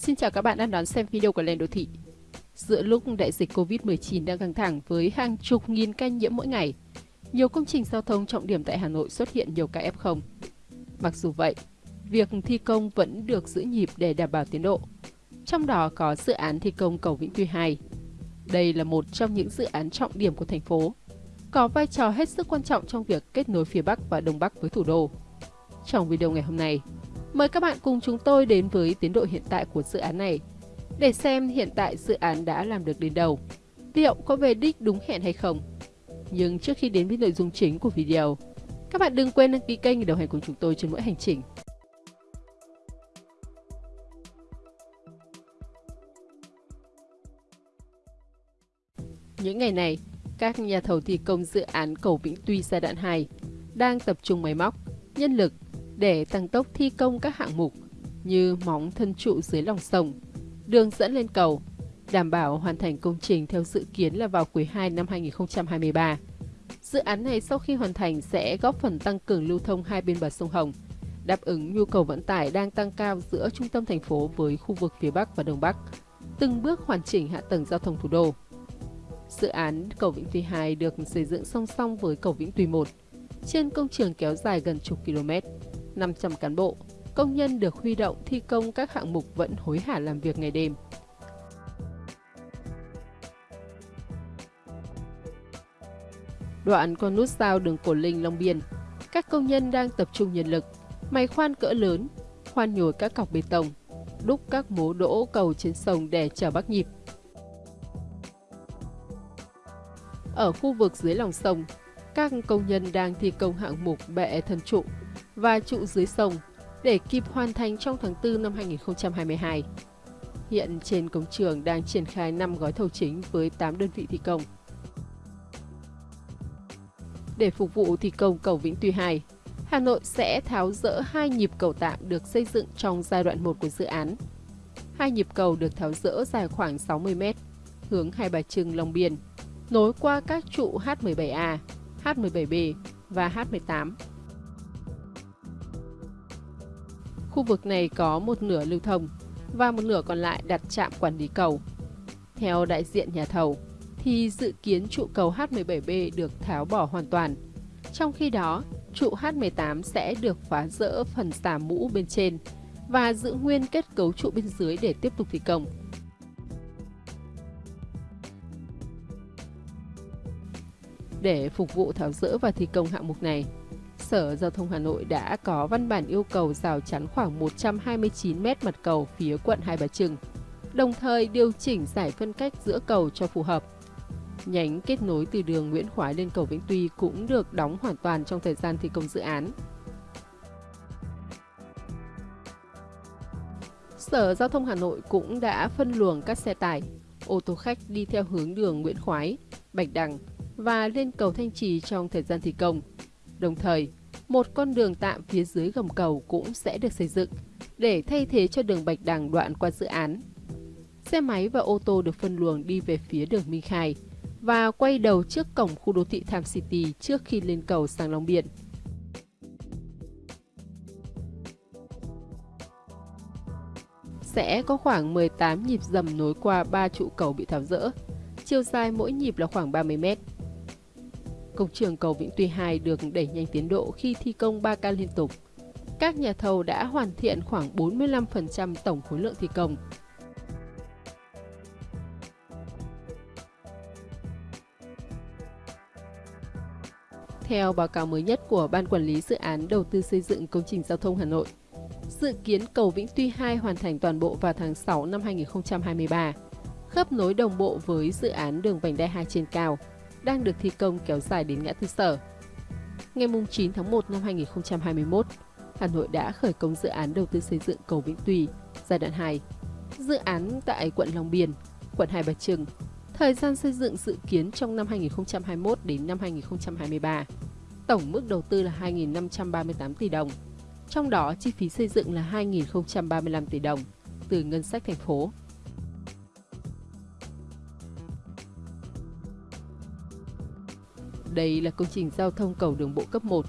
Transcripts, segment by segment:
Xin chào các bạn đang đón xem video của Lên Đô Thị. Giữa lúc đại dịch Covid-19 đang căng thẳng với hàng chục nghìn ca nhiễm mỗi ngày, nhiều công trình giao thông trọng điểm tại Hà Nội xuất hiện nhiều ca F0. Mặc dù vậy, việc thi công vẫn được giữ nhịp để đảm bảo tiến độ. Trong đó có dự án thi công cầu Vĩnh Tuy 2. Đây là một trong những dự án trọng điểm của thành phố, có vai trò hết sức quan trọng trong việc kết nối phía Bắc và Đông Bắc với thủ đô. Trong video ngày hôm nay, Mời các bạn cùng chúng tôi đến với tiến độ hiện tại của dự án này để xem hiện tại dự án đã làm được đến đâu, liệu có về đích đúng hẹn hay không. Nhưng trước khi đến với nội dung chính của video, các bạn đừng quên đăng ký kênh để đồng hành cùng chúng tôi trên mỗi hành trình. Những ngày này, các nhà thầu thi công dự án cầu Vĩnh Tuy giai đoạn 2 đang tập trung máy móc, nhân lực để tăng tốc thi công các hạng mục như móng thân trụ dưới lòng sông, đường dẫn lên cầu, đảm bảo hoàn thành công trình theo dự kiến là vào quý 2 năm 2023. Dự án này sau khi hoàn thành sẽ góp phần tăng cường lưu thông hai bên bờ sông Hồng, đáp ứng nhu cầu vận tải đang tăng cao giữa trung tâm thành phố với khu vực phía Bắc và Đông Bắc, từng bước hoàn chỉnh hạ tầng giao thông thủ đô. Dự án cầu Vĩnh Tuy 2 được xây dựng song song với cầu Vĩnh Tuy 1, trên công trường kéo dài gần chục km. 500 cán bộ, công nhân được huy động thi công các hạng mục vẫn hối hả làm việc ngày đêm. Đoạn con nút giao đường Cổ Linh Long Biên, các công nhân đang tập trung nhân lực, máy khoan cỡ lớn, khoan nhồi các cọc bê tông, đúc các mố đỗ cầu trên sông để chở bắc nhịp. Ở khu vực dưới lòng sông, các công nhân đang thi công hạng mục bệ thân trụ và trụ dưới sông để kịp hoàn thành trong tháng 4 năm 2022. Hiện trên công trường đang triển khai 5 gói thầu chính với 8 đơn vị thi công. Để phục vụ thi công cầu Vĩnh Tuy 2, Hà Nội sẽ tháo rỡ hai nhịp cầu tạm được xây dựng trong giai đoạn 1 của dự án. Hai nhịp cầu được tháo rỡ dài khoảng 60 m, hướng Hai Bà Trưng Long Biên, nối qua các trụ H17A, H17B và H18 Khu vực này có một nửa lưu thông và một nửa còn lại đặt trạm quản lý cầu. Theo đại diện nhà thầu, thì dự kiến trụ cầu H17B được tháo bỏ hoàn toàn. Trong khi đó, trụ H18 sẽ được phá rỡ phần xà mũ bên trên và giữ nguyên kết cấu trụ bên dưới để tiếp tục thi công. Để phục vụ tháo rỡ và thi công hạng mục này, Sở Giao thông Hà Nội đã có văn bản yêu cầu rào chắn khoảng 129 mét mặt cầu phía quận Hai Bà Trưng, đồng thời điều chỉnh giải phân cách giữa cầu cho phù hợp. Nhánh kết nối từ đường Nguyễn Khoái lên cầu Vĩnh Tuy cũng được đóng hoàn toàn trong thời gian thi công dự án. Sở Giao thông Hà Nội cũng đã phân luồng các xe tải, ô tô khách đi theo hướng đường Nguyễn Khoái, Bạch Đằng và lên cầu Thanh Trì trong thời gian thi công. Đồng thời, một con đường tạm phía dưới gầm cầu cũng sẽ được xây dựng để thay thế cho đường Bạch Đằng đoạn qua dự án. Xe máy và ô tô được phân luồng đi về phía đường Minh Khai và quay đầu trước cổng khu đô thị Tham City trước khi lên cầu sang Long Biên. Sẽ có khoảng 18 nhịp dầm nối qua 3 trụ cầu bị tháo rỡ, chiều dài mỗi nhịp là khoảng 30 mét. Công trường cầu Vĩnh Tuy 2 được đẩy nhanh tiến độ khi thi công 3 ca liên tục. Các nhà thầu đã hoàn thiện khoảng 45% tổng khối lượng thi công. Theo báo cáo mới nhất của Ban Quản lý Dự án Đầu tư xây dựng công trình giao thông Hà Nội, dự kiến cầu Vĩnh Tuy 2 hoàn thành toàn bộ vào tháng 6 năm 2023, khớp nối đồng bộ với dự án đường vành đai 2 trên cao, đang được thi công kéo dài đến ngã tư sở. Ngày 9 tháng 1 năm 2021, Hà Nội đã khởi công dự án đầu tư xây dựng cầu Vĩnh Tùy giai đoạn 2. Dự án tại quận Long Biên, quận Hai Bà Trưng. Thời gian xây dựng dự kiến trong năm 2021 đến năm 2023. Tổng mức đầu tư là 2.538 tỷ đồng. Trong đó, chi phí xây dựng là 2.035 tỷ đồng từ ngân sách thành phố Đây là công trình giao thông cầu đường bộ cấp 1,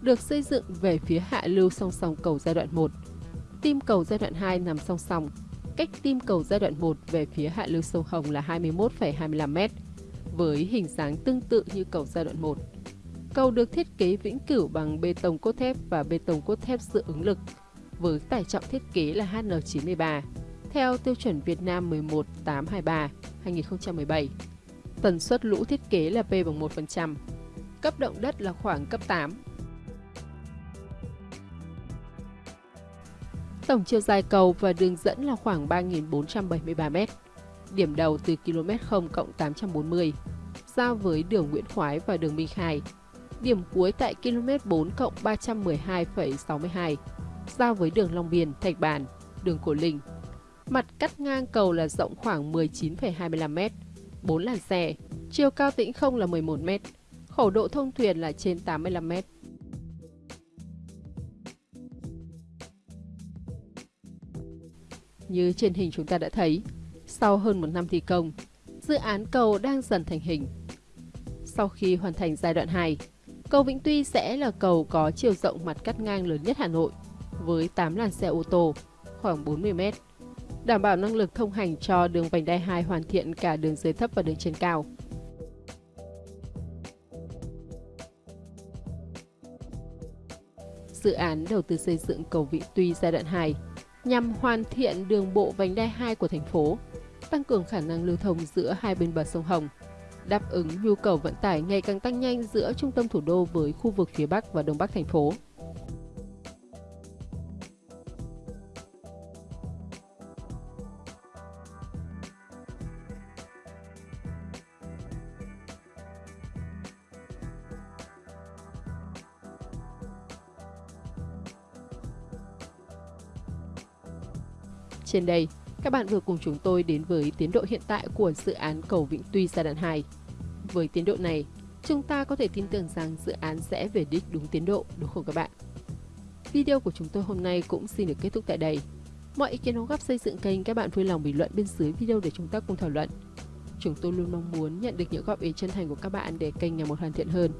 được xây dựng về phía hạ lưu song song cầu giai đoạn 1. Tim cầu giai đoạn 2 nằm song song, cách tim cầu giai đoạn 1 về phía hạ lưu sông Hồng là 21,25m, với hình dáng tương tự như cầu giai đoạn 1. Cầu được thiết kế vĩnh cửu bằng bê tông cốt thép và bê tông cốt thép dự ứng lực, với tải trọng thiết kế là HN93, theo tiêu chuẩn Việt Nam 11823 2017. Tần suất lũ thiết kế là P bằng 1%. Cấp động đất là khoảng cấp 8. Tổng chiều dài cầu và đường dẫn là khoảng 3.473m. Điểm đầu từ km 0 cộng 840, giao với đường Nguyễn Khoái và đường Minh Khai. Điểm cuối tại km 4 cộng 312,62, giao với đường Long Biên, Thạch Bàn, đường Cổ Linh. Mặt cắt ngang cầu là rộng khoảng 19,25m, 4 làn xe, chiều cao tĩnh không là 11m, khẩu độ thông thuyền là trên 85m. Như trên hình chúng ta đã thấy, sau hơn một năm thi công, dự án cầu đang dần thành hình. Sau khi hoàn thành giai đoạn 2, cầu Vĩnh Tuy sẽ là cầu có chiều rộng mặt cắt ngang lớn nhất Hà Nội, với 8 làn xe ô tô, khoảng 40 m, đảm bảo năng lực thông hành cho đường vành đai 2 hoàn thiện cả đường dưới thấp và đường trên cao. Dự án đầu tư xây dựng cầu Vị Tuy giai đoạn 2 nhằm hoàn thiện đường bộ vành đai 2 của thành phố, tăng cường khả năng lưu thông giữa hai bên bờ sông Hồng, đáp ứng nhu cầu vận tải ngày càng tăng nhanh giữa trung tâm thủ đô với khu vực phía Bắc và Đông Bắc thành phố. Trên đây, các bạn vừa cùng chúng tôi đến với tiến độ hiện tại của dự án cầu Vĩnh Tuy giai đoạn 2. Với tiến độ này, chúng ta có thể tin tưởng rằng dự án sẽ về đích đúng tiến độ, đúng không các bạn? Video của chúng tôi hôm nay cũng xin được kết thúc tại đây. Mọi ý kiến đóng góp xây dựng kênh các bạn vui lòng bình luận bên dưới video để chúng ta cùng thảo luận. Chúng tôi luôn mong muốn nhận được những góp ý chân thành của các bạn để kênh ngày một hoàn thiện hơn,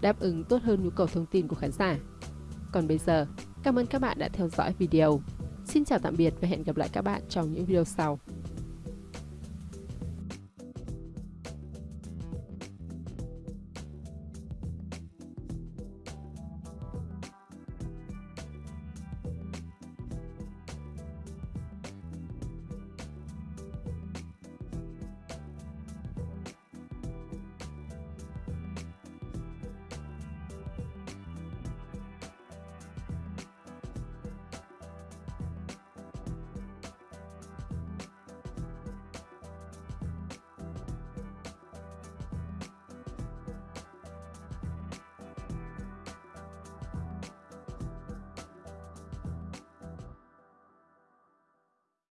đáp ứng tốt hơn nhu cầu thông tin của khán giả. Còn bây giờ, cảm ơn các bạn đã theo dõi video. Xin chào tạm biệt và hẹn gặp lại các bạn trong những video sau.